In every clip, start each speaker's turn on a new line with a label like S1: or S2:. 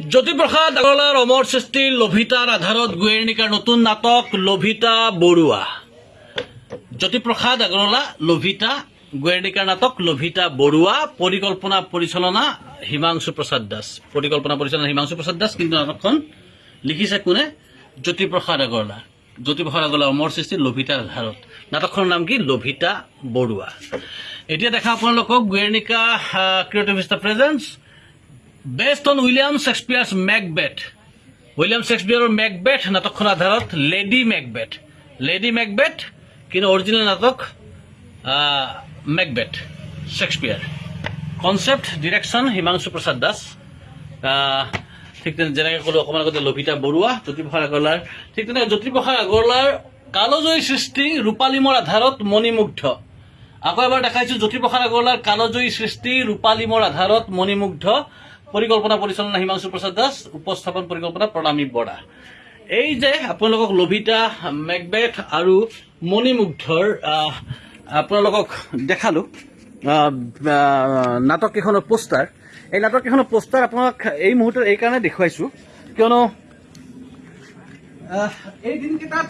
S1: জ্যোতিপ্ৰসাদ আগৰৱালাৰ অমৰ সৃষ্টিৰ লভিতাৰ আধাৰত গোয়েৰণিকাৰ নতুন নাটক লভিতা বৰুৱা। জ্যোতিপ্ৰসাদ আগৰৱালা লভিতা গোয়েৰণিকাৰ নাটক লভিতা বৰুৱা পৰিকল্পনা পৰিচালনা হিমাংশু প্ৰসাদ দাস। পৰিকল্পনা পৰিচালনা হিমাংশু প্ৰসাদ দাস কিন্তু নাটকখন লিখিছে কোনে? জ্যোতিপ্ৰসাদ আগৰৱালা। জ্যোতিপ্ৰসাদ আগৰৱালা অমৰ সৃষ্টিৰ লভিতাৰ আধাৰত নাটকখনৰ নাম কি? লভিতা বৰুৱা। এতিয়া দেখা আপোনালোকক গোয়েৰণিকা creative star presence based on William Shakespeare's Macbeth. William শ্বেক্সপিয়াৰৰ Macbeth নাটকখনৰ আধাৰত লেডি মেকবেথ। লেডি মেকবেথ কিন্তু অৰিজিনেল নাটক Macbeth Shakespeare concept direction Himanshu Prasad Das. ঠিক তেনে যেনেকৈ ক'লোঁ অকণমান আগতে লভিতা বৰুৱা জ্যোতিপ্ৰসাদ আগৰৱালাৰ। ঠিক তেনেকৈ জ্যোতিপ্ৰসাদ আগৰৱালাৰ কালজয়ী সৃষ্টি ৰূপালিমৰ আধাৰত মণিমুগ্ধ। আকৌ এবাৰ দেখাইছো জ্যোতিপ্ৰসাদ আগৰৱালাৰ কালজয়ী সৃষ্টি ৰূপালিমৰ আধাৰত মণিমুগ্ধ। পৰিকল্পনা পৰিচালনা হিমাংশু প্ৰসাদ দাস উপস্থাপন পৰিকল্পনা প্ৰণামী বৰা। এই যে আপোনালোকক লভিতা মেকবেথ আৰু মণিমুগ্ধৰ আপোনালোকক দেখালোঁ আহ, নাটককেইখনৰ পোষ্টাৰ। এই নাটককেইখনৰ পোষ্টাৰ আপোনাক এই মুহূৰ্তত এইকাৰণে দেখুৱাইছোঁ কিয়নো এই দিনকেইটাত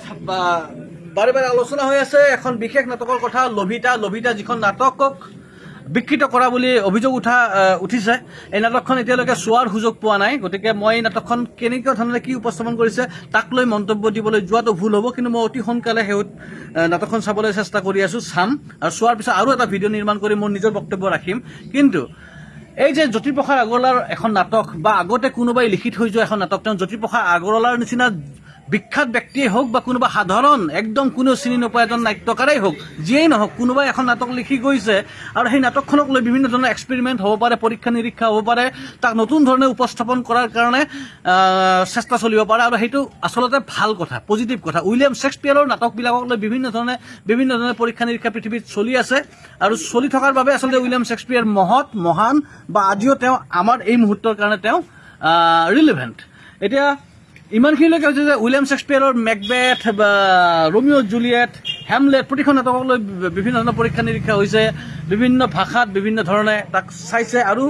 S1: বাৰে বাৰে আলোচনা হৈ আছে এখন বিশেষ নাটকৰ কথা লভিতা লভিতা যিখন নাটকক বিকৃত কৰা বুলি অভিযোগ উঠা উঠিছে। এই নাটকখন এতিয়ালৈকে চোৱাৰ সুযোগ পোৱা নাই। গতিকে মই এই নাটকখন কেনেকুৱা ধৰণে কি উপস্থাপন কৰিছে তাক লৈ মন্তব্য দিবলৈ যোৱাটো ভুল হ'ব কিন্তু মই অতি সোনকালে আহ, নাটকখন চাবলৈ চেষ্টা কৰি আছোঁ চাম। আৰু চোৱাৰ পিছত আৰু এটা ভিডিঅ' নিৰ্মাণ কৰি মোৰ নিজৰ বক্তব্য ৰাখিম। কিন্তু এই যে জ্যোতিপ্ৰসাদ আগৰৱালাৰ এখন নাটক বা আগতে কোনোবাই লিখি থৈ যোৱা এখন নাটক তেওঁ জ্যোতিপ্ৰসাদ আগৰৱালাৰ নিচিনা বিখ্যাত ব্যক্তিয়ে হওক বা কোনোবা সাধাৰণ একদম কোনেও চিনি নোপোৱা এজন নাট্যকাৰেই হওক যিয়েই নহওক কোনোবাই এখন নাটক লিখি গৈছে আৰু সেই নাটকখনক লৈ বিভিন্ন ধৰণৰ এক্সপেৰিমেণ্ট হ'ব পাৰে পৰীক্ষা নিৰীক্ষা হ'ব পাৰে তাক নতুন ধৰণে উপস্থাপন কৰাৰ কাৰণে চেষ্টা চলিব পাৰে আৰু সেইটো আচলতে ভাল কথা পজিটিভ কথা। উইলিয়াম শ্বেক্সপিয়াৰৰ নাটকবিলাকক লৈ বিভিন্ন ধৰণে বিভিন্ন ধৰণে পৰীক্ষা নিৰীক্ষা পৃথিৱীত চলি আছে আৰু চলি থকাৰ বাবে আচলতে উইলিয়াম শ্বেক্সপিয়াৰ মহৎ মহান বা আজিও তেওঁ আমাৰ এই মুহূৰ্তৰ কাৰণে তেওঁ ৰিলিভেণ্ট এতিয়া ইমানখিনিলৈকে হৈছে যে উইলিয়াম শ্বেক্সপিয়াৰৰ মেকবেথ বা ৰোমিঅ' জুলিয়েট হেমলেট প্ৰতিখন নাটকক লৈ বিভিন্ন ধৰণৰ পৰীক্ষা নিৰীক্ষা হৈছে বিভিন্ন ভাষাত বিভিন্ন ধৰণে তাক চাইছে আৰু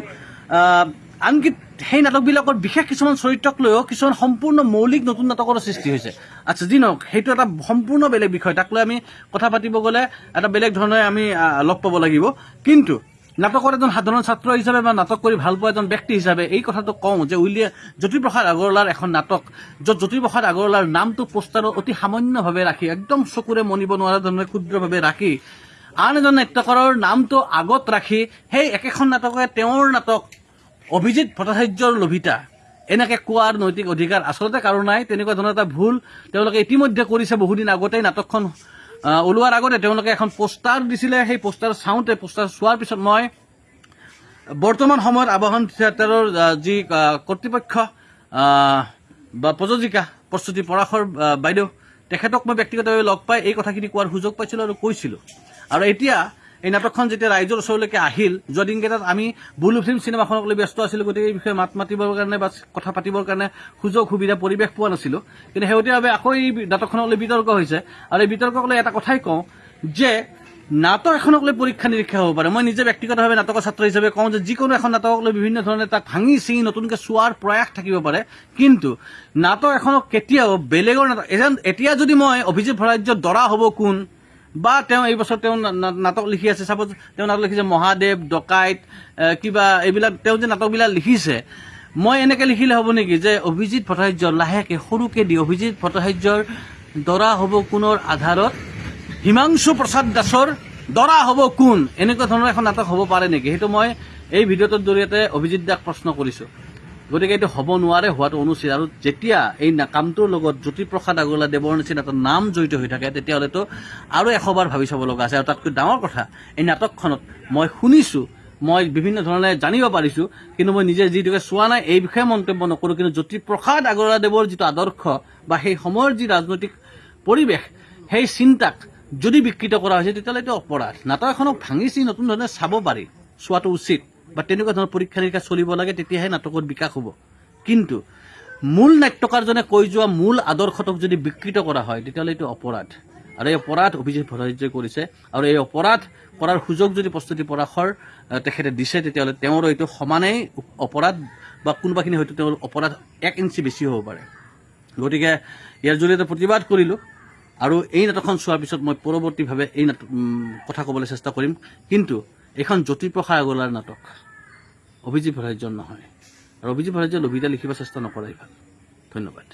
S1: আনকি সেই নাটকবিলাকৰ বিশেষ কিছুমান চৰিত্ৰক লৈও কিছুমান সম্পূৰ্ণ মৌলিক নতুন নাটকৰো সৃষ্টি হৈছে। আচ্ছা যি নহওক সেইটো এটা সম্পূৰ্ণ বেলেগ বিষয়। তাক লৈ আমি কথা পাতিব গ'লে এটা বেলেগ ধৰণে আমি লগ পাব লাগিব। কিন্তু নাটকৰ এজন সাধাৰণ ছাত্ৰ হিচাপে বা নাটক কৰি ভাল পোৱা এজন ব্যক্তি হিচাপে এই কথাটো কওঁ যে উইলিয়াম জ্যোতিপ্ৰসাদ আগৰৱালাৰ এখন নাটক য'ত জ্যোতিপ্ৰসাদ আগৰৱালাৰ নামটো পোষ্টাৰত অতি সামান্যভাৱে ৰাখি একদম চকুৰে মনিব নোৱাৰা ধৰণে ক্ষুদ্ৰভাৱে ৰাখি আন এজন নাট্যকাৰৰ নামটো আগত ৰাখি সেই একেখন নাটকে তেওঁৰ নাটক অভিজিত ভট্টাচাৰ্যৰ লভিতা এনেকে কোৱাৰ নৈতিক অধিকাৰ আচলতে কাৰো নাই তেনেকুৱা ধৰণৰ এটা ভুল তেওঁলোকে ইতিমধ্যে কৰিছে বহুদিন আগতেই নাটকখন ওলোৱাৰ আগতে তেওঁলোকে এখন পোষ্টাৰ দিছিলে। সেই পোষ্টাৰ চাওঁতে পোষ্টাৰ চোৱাৰ পিছত মই বৰ্তমান সময়ত আবাহন থিয়েটাৰৰ যি কৰ্তৃপক্ষ বা প্ৰযোজিকা প্ৰস্তুতি পৰাশৰ বাইদেউ তেখেতক মই ব্যক্তিগতভাৱে লগ পাই এই কথাখিনি কোৱাৰ সুযোগ পাইছিলোঁ আৰু কৈছিলোঁ। আৰু এতিয়া এই নাটকখন যেতিয়া ৰাইজৰ ওচৰলৈকে আহিল যোৱা দিনকেইটাত আমি বুলু ফিল্ম চিনেমাখনক লৈ ব্যস্ত আছিলোঁ গতিকে এই বিষয়ে মাত মাতিবৰ কাৰণে বা কথা পাতিবৰ কাৰণে সুযোগ সুবিধা পৰিৱেশ পোৱা নাছিলোঁ। কিন্তু শেহতীয়াভাৱে আকৌ এই নাটকখনক লৈ বিতৰ্ক হৈছে। আৰু এই বিতৰ্কক লৈ এটা কথাই কওঁ যে নাটক এখনক লৈ পৰীক্ষা নিৰীক্ষা হ'ব পাৰে। মই নিজে ব্যক্তিগতভাৱে নাটকৰ ছাত্ৰ হিচাপে কওঁ যে যিকোনো এখন নাটকক লৈ বিভিন্ন ধৰণে তাক ভাঙি চিঙি নতুনকৈ চোৱাৰ প্ৰয়াস থাকিব পাৰে। কিন্তু নাটক এখনক কেতিয়াও বেলেগৰ নাটক এজন এতিয়া যদি মই অভিজিত ভৰাজ্যৰ দৰা হ'ব কোন? বা তেওঁ এই বছৰ তেওঁ নাটক লিখি আছে চাপ'জ তেওঁ নাটক লিখিছে মহাদেৱ ডকাইত কিবা এইবিলাক তেওঁ যে নাটকবিলাক লিখিছে মই এনেকৈ লিখিলে হ'ব নেকি যে অভিজিত ভট্টাচাৰ্যৰ লাহেকৈ সৰুকৈ দি অভিজিত ভট্টাচাৰ্যৰ দৰা হ'ব কোনৰ আধাৰত হিমাংশু প্ৰসাদ দাসৰ দৰা হ'ব কোন এনেকুৱা ধৰণৰ এখন নাটক হ'ব পাৰে নেকি? সেইটো মই এই ভিডিঅ'টোৰ জৰিয়তে অভিজিত দাক প্ৰশ্ন কৰিছোঁ। গতিকে এইটো হ'ব নোৱাৰে হোৱাটো অনুচিত। আৰু যেতিয়া এই কামটোৰ লগত জ্যোতিপ্ৰসাদ আগৰৱালা দেৱৰ নিচিনা এটা নাম জড়িত হৈ থাকে তেতিয়াহ'লেতো আৰু এশবাৰ ভাবি চাব লগা আছে। আৰু তাতকৈ ডাঙৰ কথা এই নাটকখনত মই শুনিছোঁ মই বিভিন্ন ধৰণে জানিব পাৰিছোঁ কিন্তু মই নিজে যিটোকে চোৱা নাই এই বিষয়ে মন্তব্য নকৰোঁ। কিন্তু জ্যোতিপ্ৰসাদ আগৰৱালা দেৱৰ যিটো আদৰ্শ বা সেই সময়ৰ যি ৰাজনৈতিক পৰিৱেশ সেই চিন্তাক যদি বিকৃত কৰা হৈছে তেতিয়াহ'লে এইটো অপৰাধ। নাটক এখনক ভাঙি চিঙি নতুন ধৰণে চাব পাৰি চোৱাটো উচিত। বা তেনেকুৱা ধৰণৰ পৰীক্ষা নিৰীক্ষা চলিব লাগে তেতিয়াহে নাটকত বিকাশ হ'ব। কিন্তু মূল নাট্যকাৰজনে কৈ যোৱা মূল আদৰ্শটোক যদি বিকৃত কৰা হয় তেতিয়াহ'লে এইটো অপৰাধ। আৰু এই অপৰাধ অভিজিত ভট্টাচাৰ্যই কৰিছে। আৰু এই অপৰাধ কৰাৰ সুযোগ যদি প্ৰস্তুতি পৰাশৰ তেখেতে দিছে তেতিয়াহ'লে তেওঁৰ এইটো সমানেই অপৰাধ বা কোনোবাখিনি হয়তো তেওঁৰ অপৰাধ এক ইঞ্চি বেছি হ'ব পাৰে। গতিকে ইয়াৰ জৰিয়তে প্ৰতিবাদ কৰিলোঁ। আৰু এই নাটকখন চোৱাৰ পিছত মই পৰৱৰ্তীভাৱে এই নাট কথা ক'বলৈ চেষ্টা কৰিম। কিন্তু এইখন জ্যোতিপ্ৰসাদ আগৰৱালাৰ নাটক। অভিজিত ভট্টাচাৰ্যৰ নহয়। আৰু অভিজিত ভট্টাচাৰ্যই লভিতা লিখিব চেষ্টা নকৰাই ভাল ধন্যবাদ।